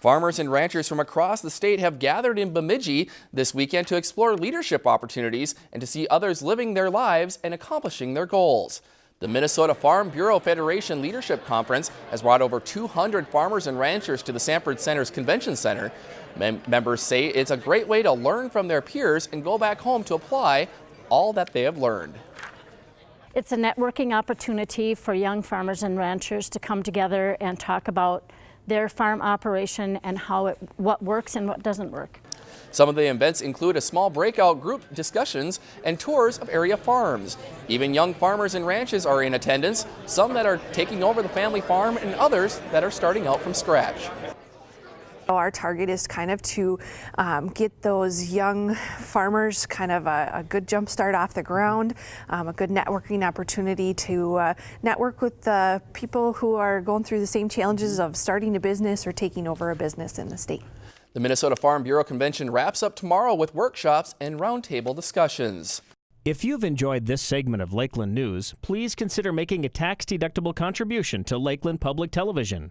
Farmers and ranchers from across the state have gathered in Bemidji this weekend to explore leadership opportunities and to see others living their lives and accomplishing their goals. The Minnesota Farm Bureau Federation Leadership Conference has brought over 200 farmers and ranchers to the Sanford Center's Convention Center. Mem members say it's a great way to learn from their peers and go back home to apply all that they have learned. It's a networking opportunity for young farmers and ranchers to come together and talk about their farm operation and how it, what works and what doesn't work. Some of the events include a small breakout group discussions and tours of area farms. Even young farmers and ranches are in attendance, some that are taking over the family farm and others that are starting out from scratch. Our target is kind of to um, get those young farmers kind of a, a good jump start off the ground, um, a good networking opportunity to uh, network with the people who are going through the same challenges of starting a business or taking over a business in the state. The Minnesota Farm Bureau Convention wraps up tomorrow with workshops and roundtable discussions. If you've enjoyed this segment of Lakeland News, please consider making a tax-deductible contribution to Lakeland Public Television.